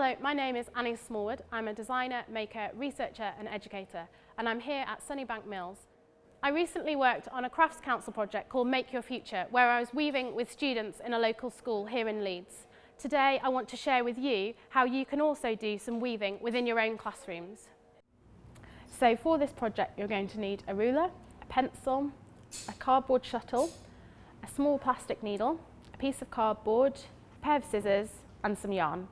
Hello, my name is Annie Smallwood. I'm a designer, maker, researcher and educator and I'm here at Sunnybank Mills. I recently worked on a crafts council project called Make Your Future where I was weaving with students in a local school here in Leeds. Today I want to share with you how you can also do some weaving within your own classrooms. So for this project you're going to need a ruler, a pencil, a cardboard shuttle, a small plastic needle, a piece of cardboard, a pair of scissors and some yarn.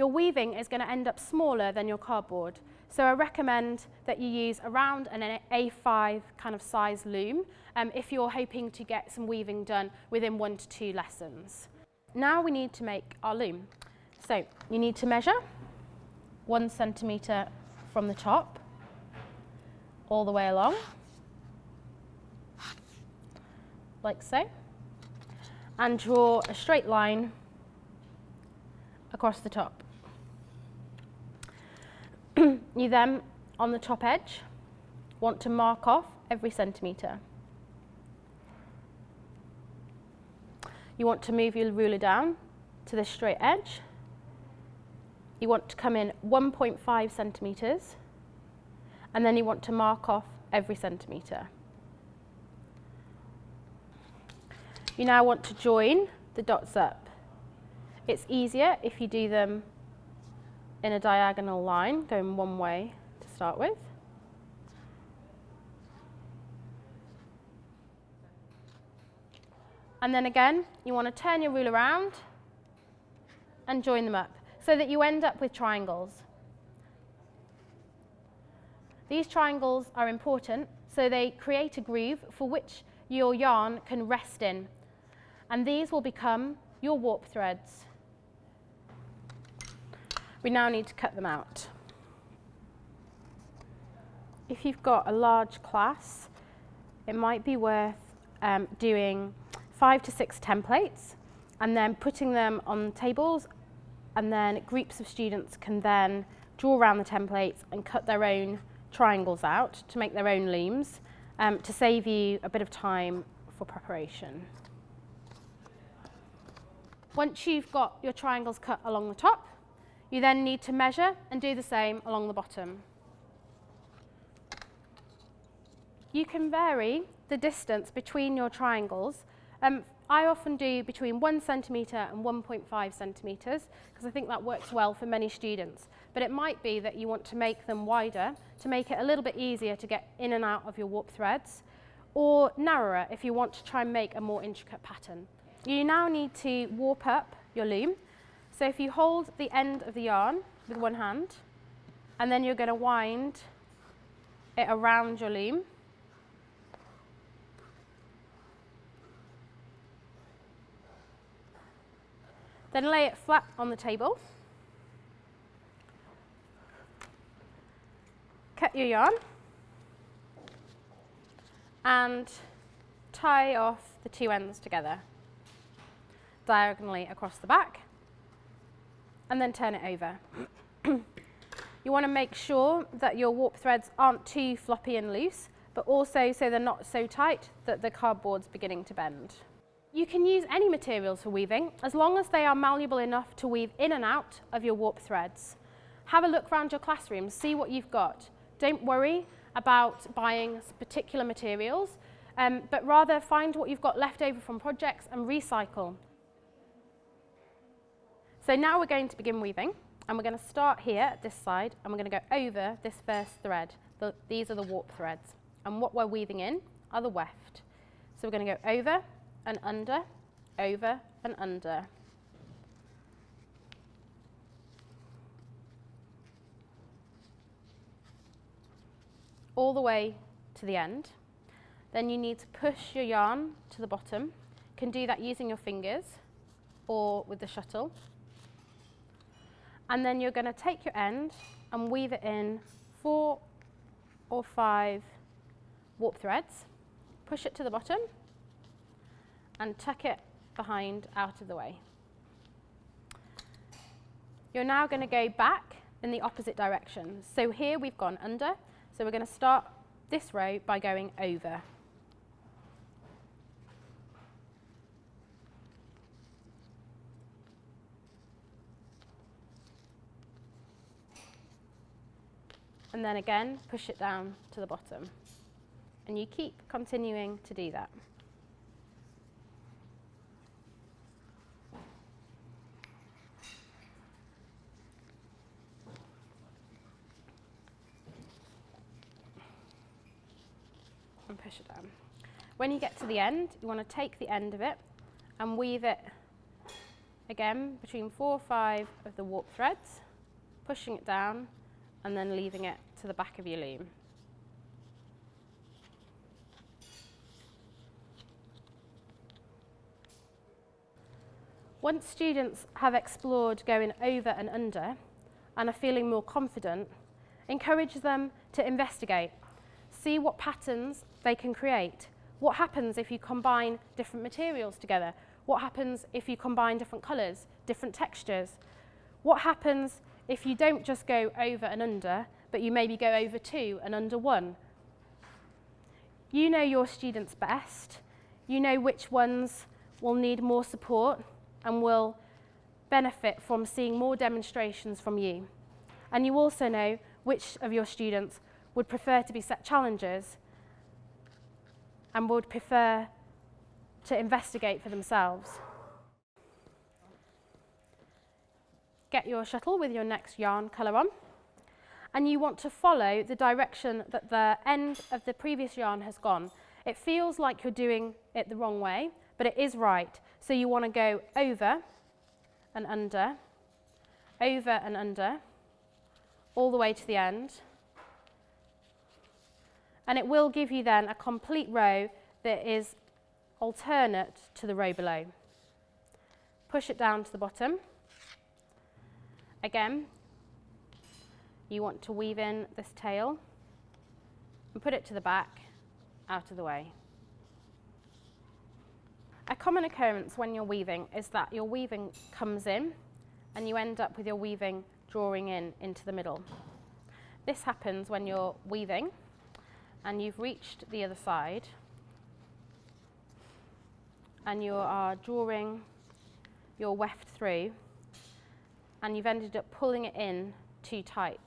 Your weaving is going to end up smaller than your cardboard so I recommend that you use around an A5 kind of size loom um, if you're hoping to get some weaving done within one to two lessons. Now we need to make our loom. So you need to measure one centimetre from the top all the way along, like so, and draw a straight line across the top. You then, on the top edge, want to mark off every centimetre. You want to move your ruler down to the straight edge. You want to come in 1.5 centimetres and then you want to mark off every centimetre. You now want to join the dots up. It's easier if you do them in a diagonal line going one way to start with. And then again, you want to turn your rule around and join them up so that you end up with triangles. These triangles are important so they create a groove for which your yarn can rest in. And these will become your warp threads. We now need to cut them out. If you've got a large class, it might be worth um, doing five to six templates and then putting them on tables and then groups of students can then draw around the templates and cut their own triangles out to make their own looms um, to save you a bit of time for preparation. Once you've got your triangles cut along the top, you then need to measure and do the same along the bottom. You can vary the distance between your triangles um, I often do between one centimetre and 1.5 centimetres because I think that works well for many students. But it might be that you want to make them wider to make it a little bit easier to get in and out of your warp threads or narrower if you want to try and make a more intricate pattern. You now need to warp up your loom. So if you hold the end of the yarn with one hand and then you're going to wind it around your loom. Then lay it flat on the table. Cut your yarn. And tie off the two ends together diagonally across the back and then turn it over. you want to make sure that your warp threads aren't too floppy and loose but also so they're not so tight that the cardboard's beginning to bend. You can use any materials for weaving as long as they are malleable enough to weave in and out of your warp threads. Have a look around your classroom, see what you've got. Don't worry about buying particular materials, um, but rather find what you've got left over from projects and recycle. So now we're going to begin weaving and we're going to start here at this side and we're going to go over this first thread. The, these are the warp threads and what we're weaving in are the weft. So we're going to go over and under, over and under. All the way to the end. Then you need to push your yarn to the bottom. You can do that using your fingers or with the shuttle. And then you're going to take your end and weave it in four or five warp threads. Push it to the bottom and tuck it behind out of the way. You're now going to go back in the opposite direction. So here we've gone under, so we're going to start this row by going over. And then again push it down to the bottom. And you keep continuing to do that. And push it down. When you get to the end, you want to take the end of it and weave it again between four or five of the warp threads, pushing it down and then leaving it to the back of your loom. Once students have explored going over and under and are feeling more confident, encourage them to investigate. See what patterns they can create. What happens if you combine different materials together? What happens if you combine different colours, different textures? What happens if you don't just go over and under, but you maybe go over two and under one? You know your students best. You know which ones will need more support and will benefit from seeing more demonstrations from you. And you also know which of your students would prefer to be set challenges and would prefer to investigate for themselves. Get your shuttle with your next yarn colour on and you want to follow the direction that the end of the previous yarn has gone. It feels like you're doing it the wrong way, but it is right. So you want to go over and under, over and under, all the way to the end. And it will give you then a complete row that is alternate to the row below. Push it down to the bottom. Again, you want to weave in this tail and put it to the back, out of the way. A common occurrence when you're weaving is that your weaving comes in and you end up with your weaving drawing in into the middle. This happens when you're weaving and you've reached the other side and you are drawing your weft through and you've ended up pulling it in too tight.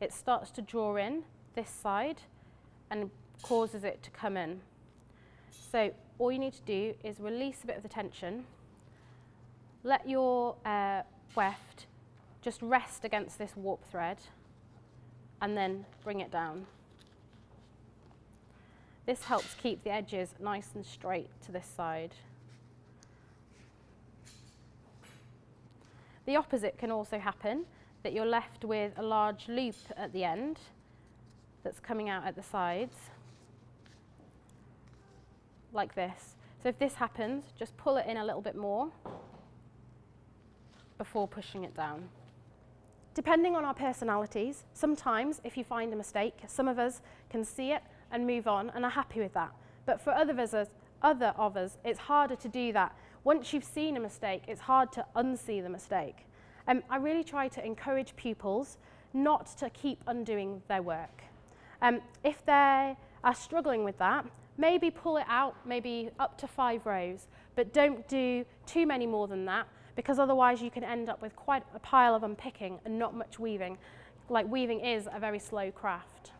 It starts to draw in this side and causes it to come in. So all you need to do is release a bit of the tension, let your uh, weft just rest against this warp thread and then bring it down. This helps keep the edges nice and straight to this side. The opposite can also happen, that you're left with a large loop at the end that's coming out at the sides like this. So if this happens, just pull it in a little bit more before pushing it down. Depending on our personalities, sometimes if you find a mistake, some of us can see it and move on and are happy with that. But for other of us, other of us it's harder to do that. Once you've seen a mistake, it's hard to unsee the mistake. Um, I really try to encourage pupils not to keep undoing their work. Um, if they are struggling with that, maybe pull it out, maybe up to five rows, but don't do too many more than that because otherwise you can end up with quite a pile of unpicking and not much weaving. Like weaving is a very slow craft.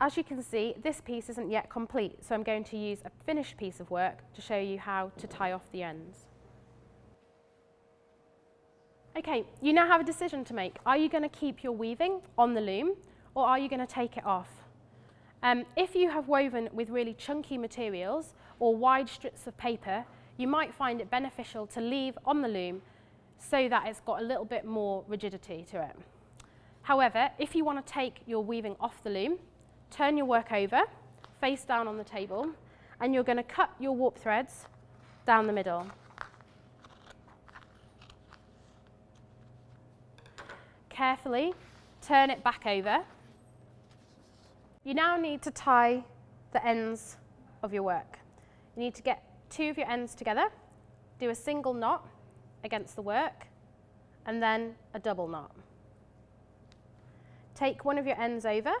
As you can see, this piece isn't yet complete, so I'm going to use a finished piece of work to show you how to tie off the ends. Okay, you now have a decision to make. Are you going to keep your weaving on the loom or are you going to take it off? Um, if you have woven with really chunky materials or wide strips of paper, you might find it beneficial to leave on the loom so that it's got a little bit more rigidity to it. However, if you want to take your weaving off the loom, turn your work over, face down on the table, and you're going to cut your warp threads down the middle. Carefully turn it back over you now need to tie the ends of your work. You need to get two of your ends together, do a single knot against the work, and then a double knot. Take one of your ends over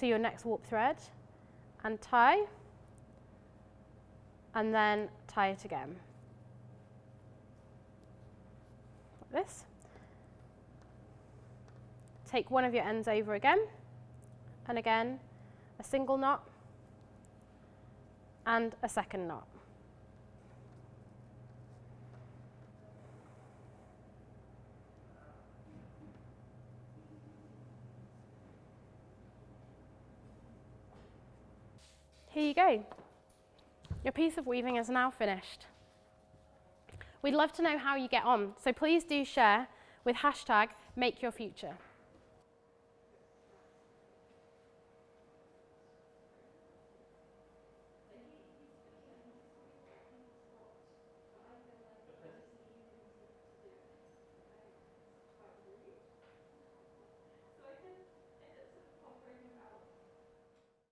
to your next warp thread and tie, and then tie it again. Like this. take one of your ends over again, and again, a single knot, and a second knot. Here you go. Your piece of weaving is now finished. We'd love to know how you get on, so please do share with hashtag MakeYourFuture.